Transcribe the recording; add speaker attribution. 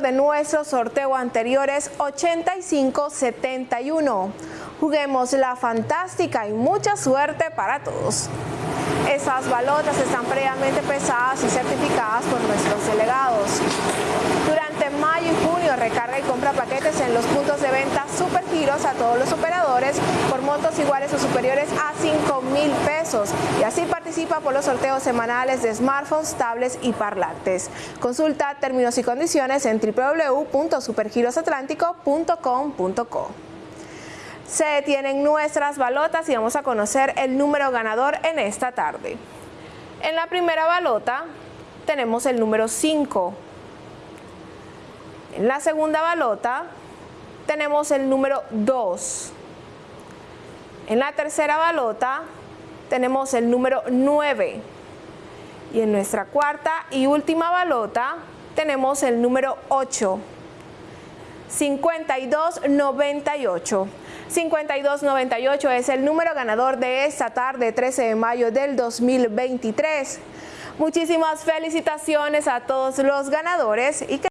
Speaker 1: de nuestro sorteo anterior es 8571. Juguemos la fantástica y mucha suerte para todos. Esas balotas están previamente pesadas y certificadas por nuestros delegados. Durante mayo y junio recarga y compra paquetes en los puntos de venta Supergiros a todos los operadores iguales o superiores a 5 mil pesos y así participa por los sorteos semanales de smartphones, tablets y parlantes. Consulta términos y condiciones en www.supergirosatlántico.com.co. Se detienen nuestras balotas y vamos a conocer el número ganador en esta tarde. En la primera balota tenemos el número 5. En la segunda balota tenemos el número 2. En la tercera balota tenemos el número 9. Y en nuestra cuarta y última balota tenemos el número 8. 5298. 5298 es el número ganador de esta tarde 13 de mayo del 2023. Muchísimas felicitaciones a todos los ganadores y que